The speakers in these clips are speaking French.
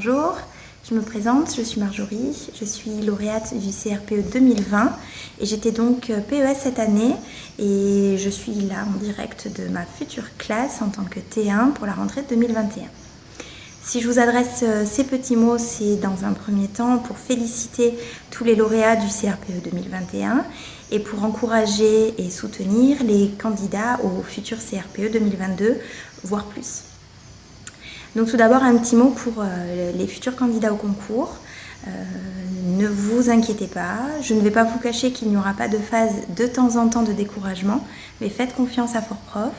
Je me présente, je suis Marjorie, je suis lauréate du CRPE 2020 et j'étais donc PES cette année et je suis là en direct de ma future classe en tant que T1 pour la rentrée 2021. Si je vous adresse euh, ces petits mots, c'est dans un premier temps pour féliciter tous les lauréats du CRPE 2021 et pour encourager et soutenir les candidats au futur CRPE 2022, voire plus. Donc tout d'abord un petit mot pour euh, les futurs candidats au concours. Euh, ne vous inquiétez pas, je ne vais pas vous cacher qu'il n'y aura pas de phase de temps en temps de découragement, mais faites confiance à Fort Prof.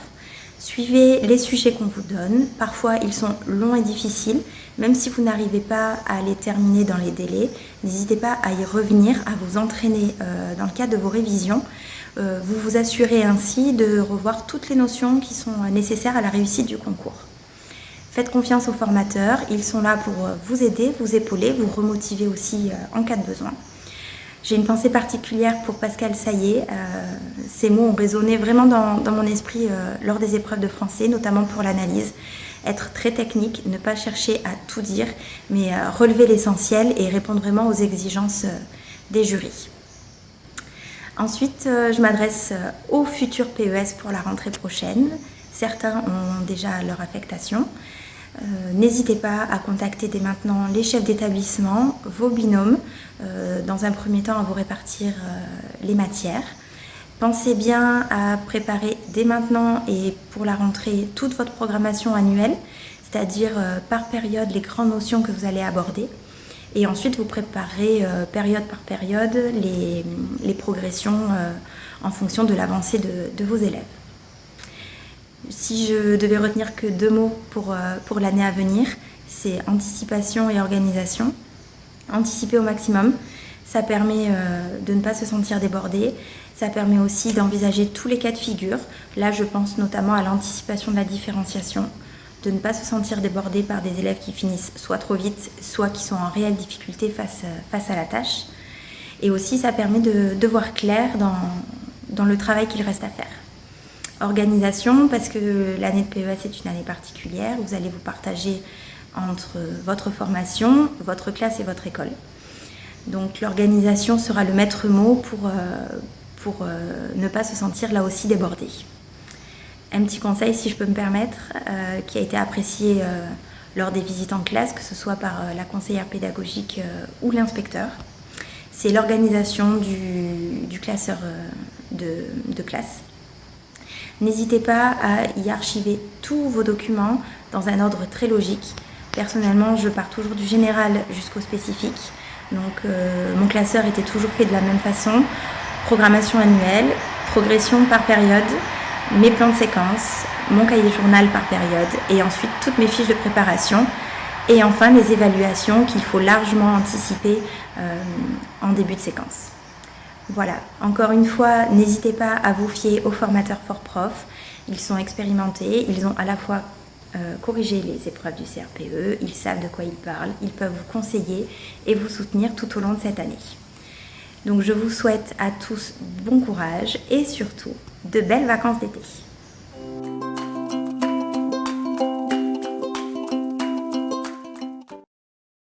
Suivez les sujets qu'on vous donne. Parfois, ils sont longs et difficiles. Même si vous n'arrivez pas à les terminer dans les délais, n'hésitez pas à y revenir, à vous entraîner euh, dans le cadre de vos révisions. Vous vous assurez ainsi de revoir toutes les notions qui sont nécessaires à la réussite du concours. Faites confiance aux formateurs, ils sont là pour vous aider, vous épauler, vous remotiver aussi euh, en cas de besoin. J'ai une pensée particulière pour Pascal Saillé. Euh, ces mots ont résonné vraiment dans, mon esprit euh, lors des épreuves de français, notamment pour l'analyse. Être très technique, ne pas chercher à tout dire, mais euh, relever l'essentiel et répondre vraiment aux exigences des jurys. Ensuite, je m'adresse aux futurs PES pour la rentrée prochaine. Certains ont déjà leur affectation. Euh, n'hésitez pas à contacter dès maintenant les chefs d'établissement, vos binômes, euh, dans un premier temps à vous répartir euh, les matières. Pensez bien à préparer dès maintenant et pour la rentrée toute votre programmation annuelle, c'est-à-dire par période les grandes notions que vous allez aborder. Et ensuite, vous préparez période par période les, progressions en fonction de l'avancée de vos élèves. Si je devais retenir que deux mots pour, euh, pour l'année à venir, c'est anticipation et organisation. Anticiper au maximum, ça permet euh, de ne pas se sentir débordé, ça permet aussi d'envisager tous les cas de figure. Là, je pense notamment à l'anticipation de la différenciation, de ne pas se sentir débordé par des élèves qui finissent soit trop vite, soit qui sont en réelle difficulté face, euh, à la tâche. Et aussi, ça permet de, de voir clair dans le travail qu'il reste à faire. Organisation, parce que l'année de PES est une année particulière. Vous allez vous partager entre votre formation, votre classe et votre école. Donc l'organisation sera le maître mot pour, euh, pour euh, ne pas se sentir là aussi débordé. Un petit conseil, si je peux me permettre, euh, qui a été apprécié lors des visites en classe, que ce soit par la conseillère pédagogique ou l'inspecteur, c'est l'organisation du, classeur de classe. N'hésitez pas à y archiver tous vos documents dans un ordre très logique. Personnellement, je pars toujours du général jusqu'au spécifique. Donc euh, mon classeur était toujours fait de la même façon. Programmation annuelle, progression par période, mes plans de séquence, mon cahier journal par période et ensuite toutes mes fiches de préparation et enfin les évaluations qu'il faut largement anticiper euh, en début de séquence. Voilà, encore une fois, n'hésitez pas à vous fier aux formateurs fort prof. Ils sont expérimentés, ils ont à la fois euh, corrigé les épreuves du CRPE, ils savent de quoi ils parlent, ils peuvent vous conseiller et vous soutenir tout au long de cette année. Donc je vous souhaite à tous bon courage et surtout de belles vacances d'été.